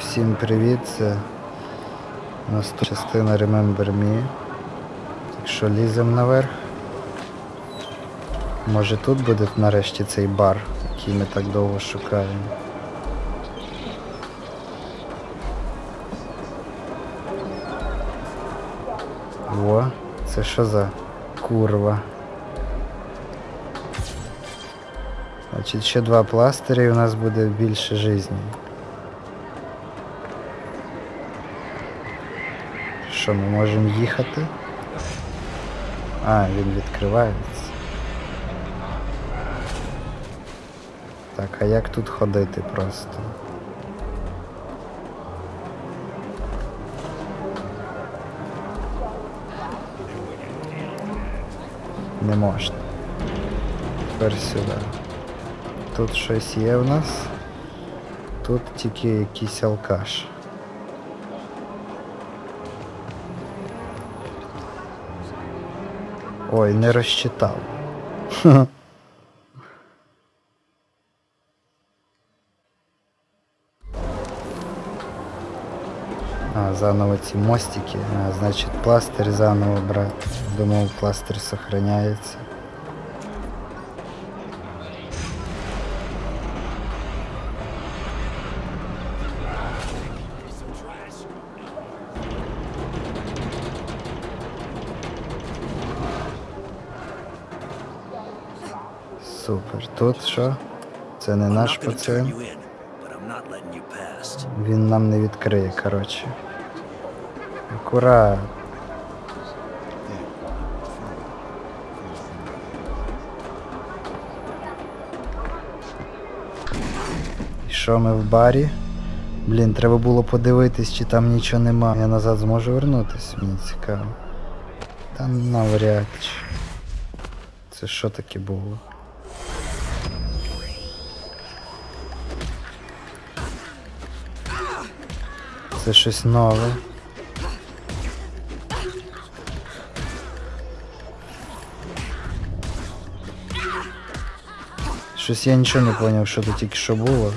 Всім привіт, це наступна частина Remember Me. Так що ліземо наверх. Може тут буде нарешті цей бар, який ми так довго шукаємо. Во, це що за курва? Значить, ще два пластирі і у нас буде більше житті. Що, ми можемо їхати? А, він відкривається. Так, а як тут ходити просто? Не можна. Тепер сюди. Тут щось є в нас. Тут тільки якийсь алкаш. Ой, не розчитав. А, заново ці мостики. А, значить пластир заново брати. Думав, пластир сохраняється. Супер. Тут що? Це не наш пацан. past. Він нам не відкриє, коротше. Акурат. І що ми в барі? Блін, треба було подивитись, чи там нічого нема. Я назад зможу вернутись, мені цікаво. Та навряд чи. Це що таке було? Це щось нове. Щось я нічого не зрозумів, що тут тільки що було.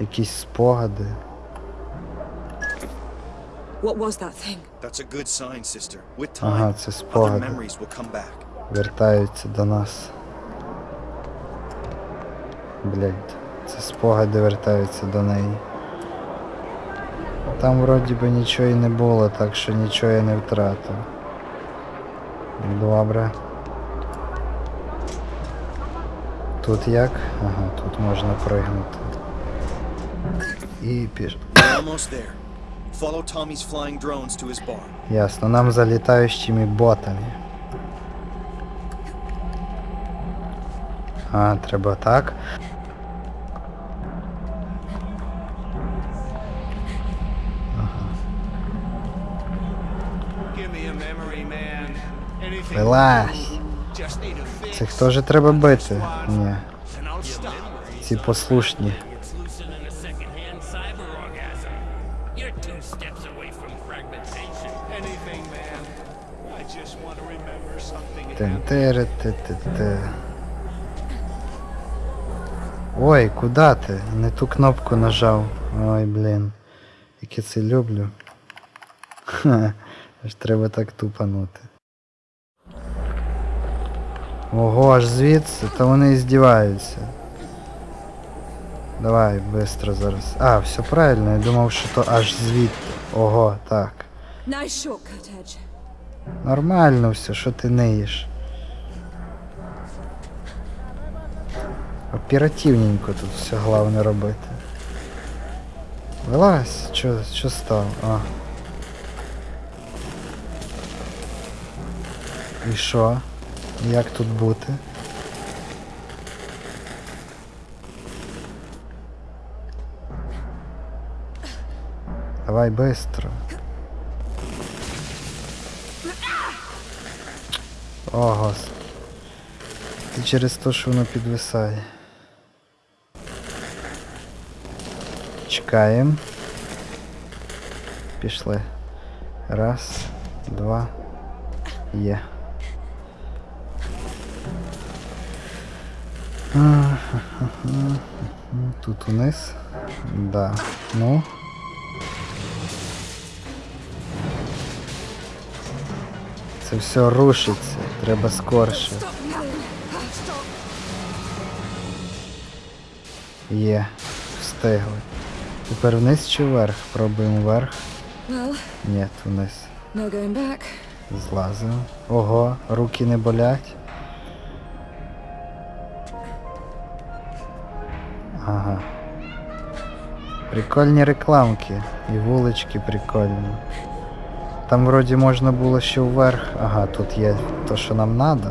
Якісь спогади. What was that thing? That's a good sign, sister. With Ага, це спогади. Вертаються до нас. Блять, це спогади вертаються до неї. Там вроді би нічого і не було, так що нічого я не втратив. Добре. Тут як? Ага, тут можна пригнути. І піш. Ясно, нам за літаючими ботами. А, треба так. Вилазь. Цих теж треба бити. Ні. Ці послушні. Remember something. happened. Тен-тере-те-те-те. Ой, куди ти? Не ту кнопку нажав. Ой, блін. Як я це люблю. Ха, аж треба так тупанути. Ого, аж звідси, та вони і здіваються. Давай, швидко зараз. А, все правильно, я думав, що то аж звідти. Ого, так. Нормально все, що ти неїш. Оперативненько тут все головне робити. Вилазь, що, що стало? А. І що? Як тут бути? Давай быстро. О, господи. Ти через те, що воно підвисає. Чекаємо. Пішли. Раз, два. Є. Тут униз. Да. Ну. Це все рушиться. Треба скорше. Є. Встигли. Тепер вниз чи вверх? Пробуємо вверх. Ні, вниз. Злазимо. Ого, руки не болять. Ага. Прикольні рекламки. І вулички прикольні. Там вроді можна було ще вверх. Ага, тут є то, що нам надо.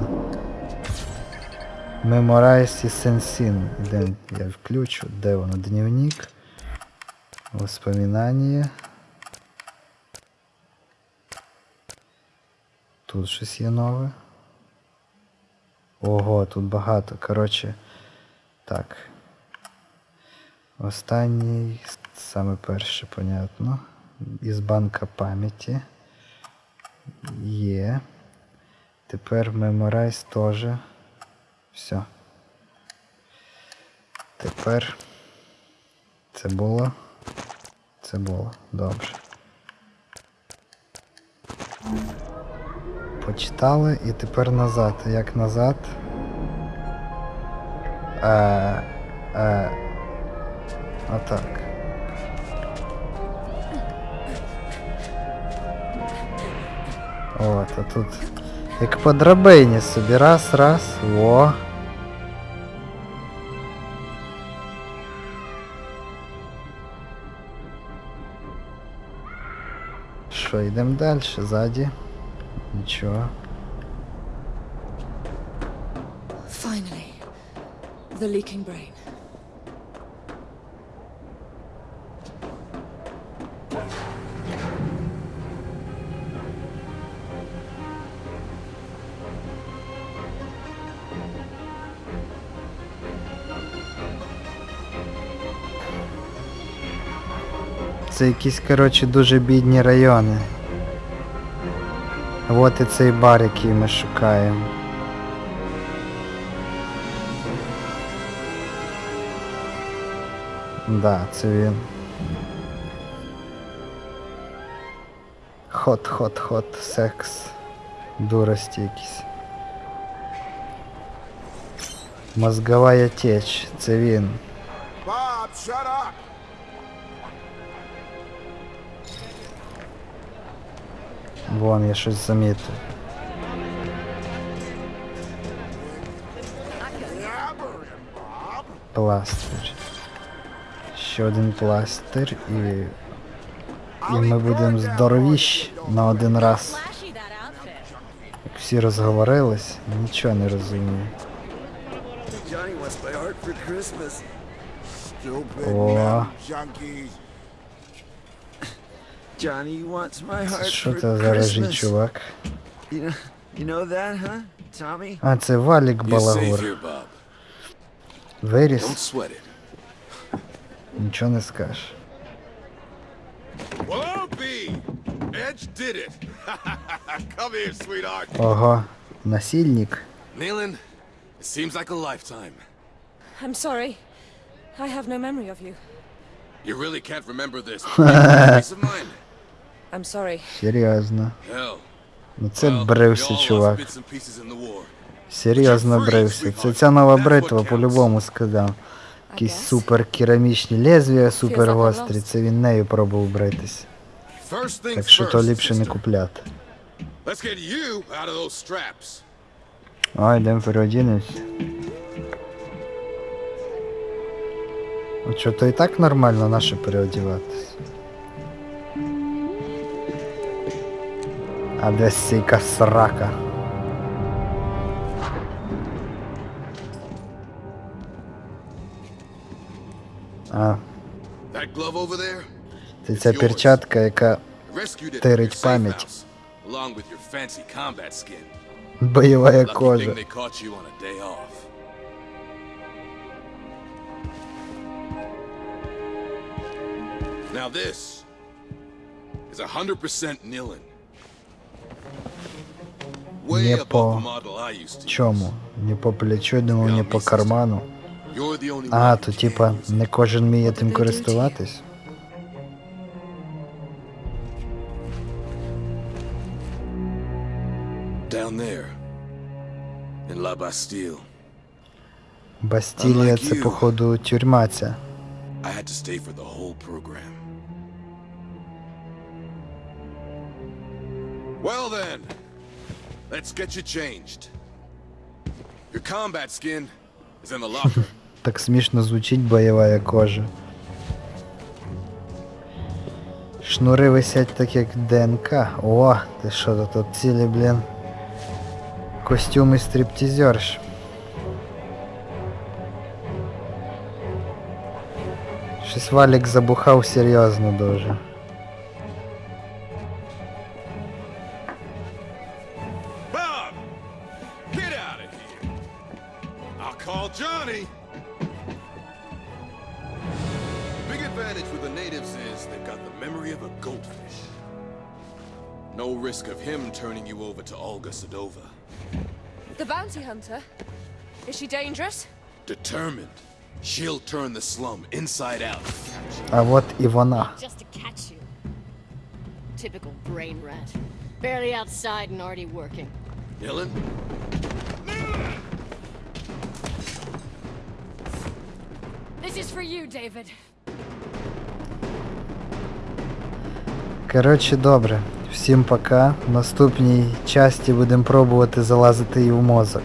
Memorize і Сенсін. Я включу? Де воно? Дневник. Воспоминання. Тут щось є нове. Ого, тут багато. Коротше. Так. Останній, саме перше, понятно. Із банка пам'яті. Є. Тепер Memorize теж. Все. Тепер це було. Це було. Добре. Почитали і тепер назад. Як назад? Е, е, отак. От, а тут. Як по драбині собі. Раз, раз. Во. Що, йдемо далі, ззаді. Нічого. Finally. The leaking brain. Це якісь, коротше, дуже бідні райони. От і цей бар, який ми шукаємо. Да, це він. Хот, хот, хот, секс. Дурості якісь. Мозгова теч, це він. Bob, shut up! Вон, я щось замітив. Пластир. Ще один пластир і. І ми будемо здоровіші на один раз. Як всі розговорились, нічого не розумію. О. meth junkies. Johnny wants my Це heart що for це за режий Christmas. чувак? You know, you know that, huh, Tommy? А, це Валік You're safe Балагур. here, Bob. Don't Виріс, sweat it. нічого не скажеш. Well, I'll be. Edge did it. Come here, sweetheart. Ого, насильник. Nealon, it seems like a lifetime. I'm sorry. I have no memory of you. You really can't remember this. Peace of mind. I'm sorry. Серйозно. Ну це брився, чувак. Серйозно брився. Це ця нова бритва по-любому сказав. Якісь супер керамічні лезвія, супер гострі. Це він нею пробував бритись. Так що то ліпше не купляти. Let's get you out of those straps. Ой, йдемо переодінемось. Ну що, то і так нормально наше переодіватись. А сійка срака. А, це ця перчатка, яка Тирить пам'ять. бойова кожа. Now this is 100% Nilin. Не по. Чому? Не по плечу, думав, не по карману. А, то типа не кожен вміє тим користуватись. Down there. In La Bastille. Бастілія це походу тюрма ця. I had to stay for the whole program. Well then, let's get you changed. Your combat skin is in the locker. Так смішно звучить бойова кожа. Шнури висять так як ДНК. О, ти що то тут цілі, блін. Костюми стриптізерш. Щось валік забухав серйозно дуже. advantage with the natives is they've got the memory of a goldfish. No risk of him turning you over to Olga Sedova. The bounty hunter? Is she dangerous? Determined, she'll turn the slum inside out. А от і вона. Just to catch you. Typical brain rat. Barely outside and already working. Dylan? This is for you, David. Коротше, добре. Всім пока. В наступній часті будемо пробувати залазити і в мозок.